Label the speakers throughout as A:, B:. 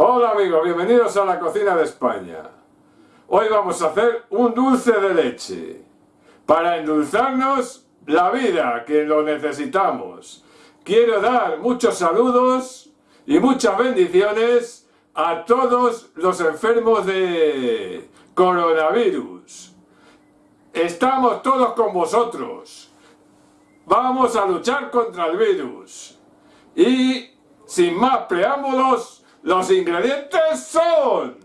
A: Hola amigos, bienvenidos a la cocina de España. Hoy vamos a hacer un dulce de leche para endulzarnos la vida, que lo necesitamos. Quiero dar muchos saludos y muchas bendiciones a todos los enfermos de coronavirus. Estamos todos con vosotros. Vamos a luchar contra el virus. Y sin más preámbulos, los ingredientes son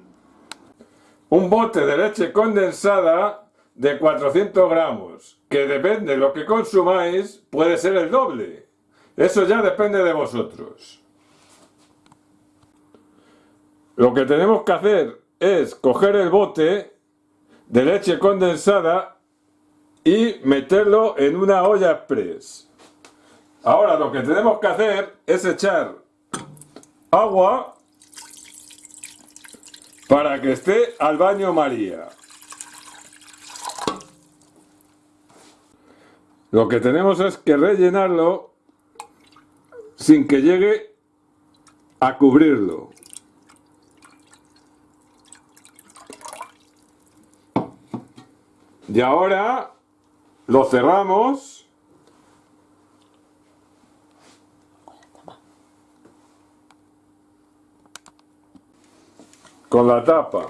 A: un bote de leche condensada de 400 gramos, que depende de lo que consumáis, puede ser el doble. Eso ya depende de vosotros. Lo que tenemos que hacer es coger el bote de leche condensada y meterlo en una olla express. Ahora lo que tenemos que hacer es echar agua para que esté al baño María. Lo que tenemos es que rellenarlo sin que llegue a cubrirlo. Y ahora lo cerramos con la tapa.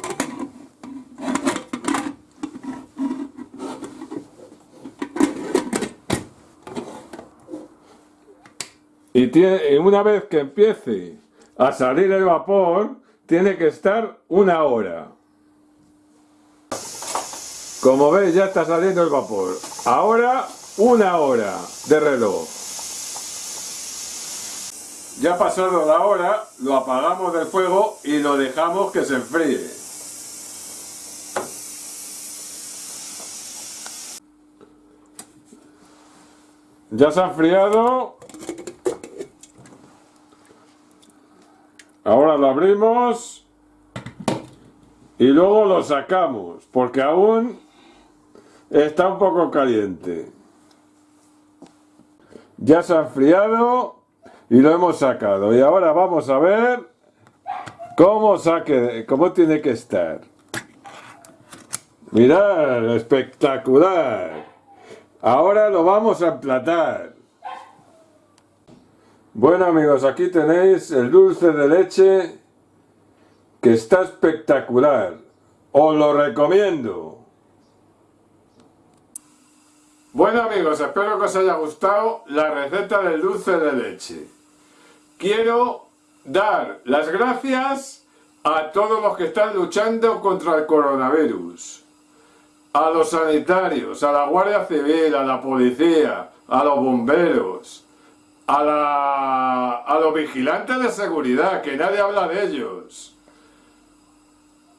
A: Y tiene, una vez que empiece a salir el vapor, tiene que estar una hora. Como veis ya está saliendo el vapor. Ahora una hora de reloj. Ya pasado la hora, lo apagamos del fuego y lo dejamos que se enfríe. Ya se ha enfriado. Ahora lo abrimos y luego lo sacamos porque aún está un poco caliente. Ya se ha enfriado y lo hemos sacado. Y ahora vamos a ver cómo, saque, cómo tiene que estar. Mirad, espectacular. Ahora lo vamos a emplatar. Bueno amigos, aquí tenéis el dulce de leche que está espectacular. Os lo recomiendo. Bueno amigos, espero que os haya gustado la receta del dulce de leche. Quiero dar las gracias a todos los que están luchando contra el coronavirus. A los sanitarios, a la Guardia Civil, a la policía, a los bomberos, a, los vigilantes de seguridad, que nadie habla de ellos.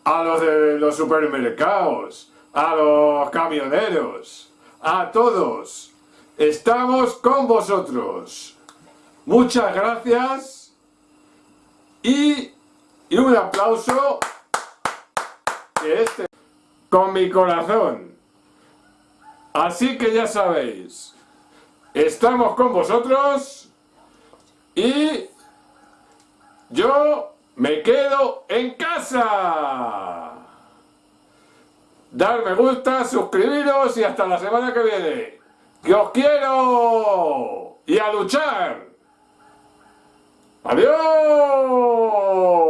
A: A los de los supermercados, a los camioneros a todos. Estamos con vosotros. Muchas gracias y, un aplauso este, con mi corazón. Así que ya sabéis, estamos con vosotros y yo me quedo en casa dar me gusta, suscribiros y hasta la semana que viene. ¡Que os quiero! ¡Y a luchar! ¡Adiós!